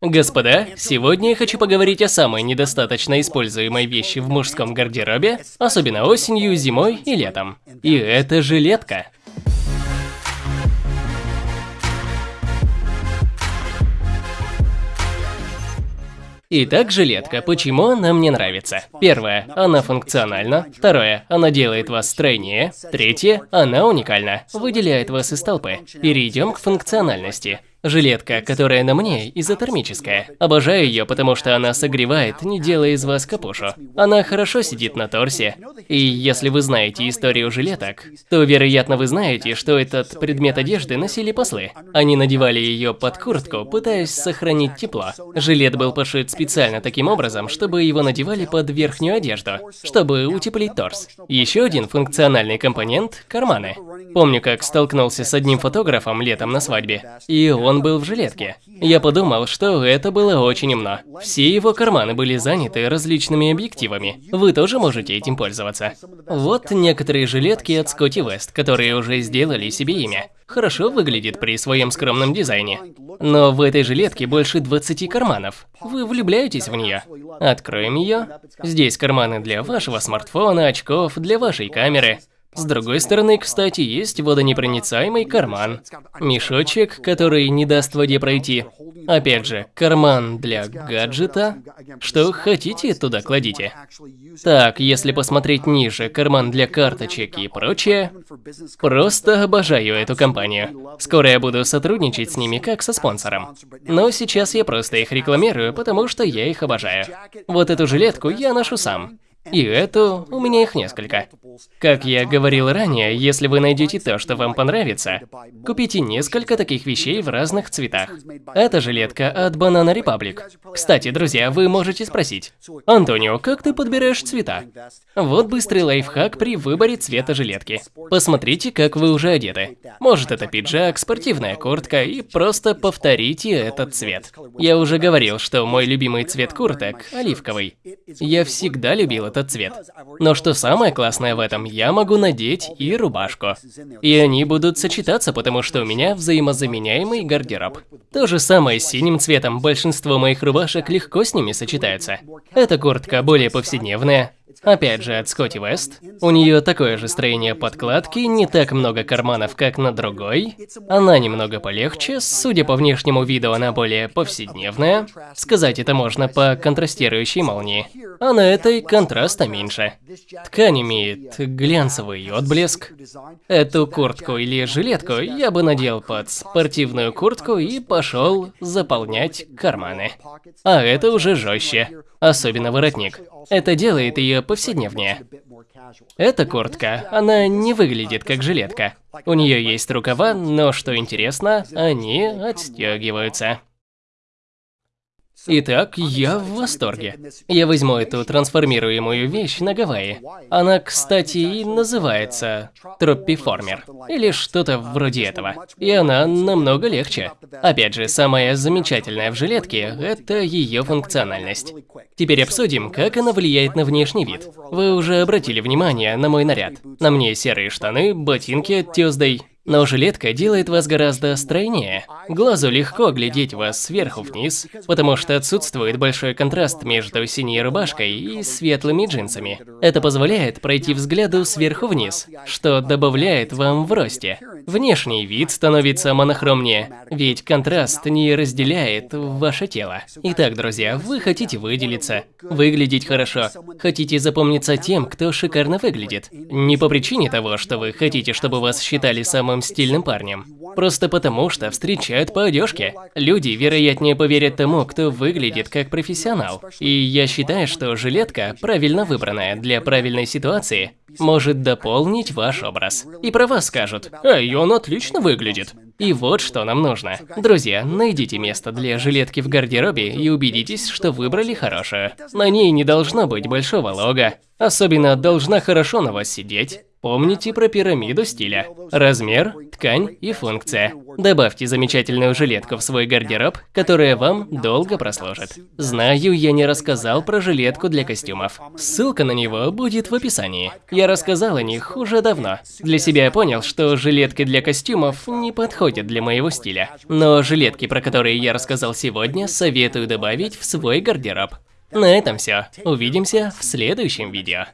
Господа, сегодня я хочу поговорить о самой недостаточно используемой вещи в мужском гардеробе, особенно осенью, зимой и летом. И это жилетка. Итак, жилетка. Почему она мне нравится? Первое. Она функциональна. Второе. Она делает вас стройнее. Третье. Она уникальна. Выделяет вас из толпы. Перейдем к функциональности. Жилетка, которая на мне, изотермическая. Обожаю ее, потому что она согревает, не делая из вас капушу. Она хорошо сидит на торсе. И если вы знаете историю жилеток, то, вероятно, вы знаете, что этот предмет одежды носили послы. Они надевали ее под куртку, пытаясь сохранить тепло. Жилет был пошит специально таким образом, чтобы его надевали под верхнюю одежду, чтобы утеплить торс. Еще один функциональный компонент – карманы. Помню, как столкнулся с одним фотографом летом на свадьбе, и он он был в жилетке. Я подумал, что это было очень умно. Все его карманы были заняты различными объективами. Вы тоже можете этим пользоваться. Вот некоторые жилетки от Scotty West, которые уже сделали себе имя. Хорошо выглядит при своем скромном дизайне. Но в этой жилетке больше 20 карманов. Вы влюбляетесь в нее? Откроем ее. Здесь карманы для вашего смартфона, очков, для вашей камеры. С другой стороны, кстати, есть водонепроницаемый карман. Мешочек, который не даст воде пройти. Опять же, карман для гаджета. Что хотите, туда кладите. Так, если посмотреть ниже, карман для карточек и прочее. Просто обожаю эту компанию. Скоро я буду сотрудничать с ними как со спонсором. Но сейчас я просто их рекламирую, потому что я их обожаю. Вот эту жилетку я ношу сам. И эту, у меня их несколько. Как я говорил ранее, если вы найдете то, что вам понравится, купите несколько таких вещей в разных цветах. Это жилетка от Banana Republic. Кстати, друзья, вы можете спросить, Антонио, как ты подбираешь цвета? Вот быстрый лайфхак при выборе цвета жилетки. Посмотрите, как вы уже одеты. Может это пиджак, спортивная куртка и просто повторите этот цвет. Я уже говорил, что мой любимый цвет курток – оливковый. Я всегда любил этот цвет. Но что самое классное в этом, я могу надеть и рубашку. И они будут сочетаться, потому что у меня взаимозаменяемый гардероб. То же самое с синим цветом, большинство моих рубашек легко с ними сочетаются. Эта куртка более повседневная, Опять же, от Scotty West. У нее такое же строение подкладки, не так много карманов, как на другой. Она немного полегче, судя по внешнему виду, она более повседневная. Сказать это можно по контрастирующей молнии. А на этой контраста меньше. Ткань имеет глянцевый отблеск. Эту куртку или жилетку я бы надел под спортивную куртку и пошел заполнять карманы. А это уже жестче, особенно воротник. Это делает ее повседневнее. Эта куртка, она не выглядит как жилетка. У нее есть рукава, но что интересно, они отстегиваются. Итак, я в восторге. Я возьму эту трансформируемую вещь на Гавайи. Она, кстати, и называется Троппиформер. Или что-то вроде этого. И она намного легче. Опять же, самое замечательное в жилетке – это ее функциональность. Теперь обсудим, как она влияет на внешний вид. Вы уже обратили внимание на мой наряд. На мне серые штаны, ботинки Tuesday, но жилетка делает вас гораздо стройнее. Глазу легко глядеть вас сверху вниз, потому что отсутствует большой контраст между синей рубашкой и светлыми джинсами. Это позволяет пройти взгляду сверху вниз, что добавляет вам в росте. Внешний вид становится монохромнее, ведь контраст не разделяет ваше тело. Итак, друзья, вы хотите выделиться, выглядеть хорошо, хотите запомниться тем, кто шикарно выглядит. Не по причине того, что вы хотите, чтобы вас считали самым самым стильным парнем. Просто потому, что встречают по одежке. Люди, вероятнее, поверят тому, кто выглядит как профессионал. И я считаю, что жилетка, правильно выбранная для правильной ситуации, может дополнить ваш образ. И про вас скажут, «Эй, он отлично выглядит». И вот что нам нужно. Друзья, найдите место для жилетки в гардеробе и убедитесь, что выбрали хорошую. На ней не должно быть большого лога. Особенно должна хорошо на вас сидеть. Помните про пирамиду стиля. Размер, ткань и функция. Добавьте замечательную жилетку в свой гардероб, которая вам долго прослужит. Знаю, я не рассказал про жилетку для костюмов. Ссылка на него будет в описании. Я рассказал о них уже давно. Для себя я понял, что жилетки для костюмов не подходят для моего стиля. Но жилетки, про которые я рассказал сегодня, советую добавить в свой гардероб. На этом все. Увидимся в следующем видео.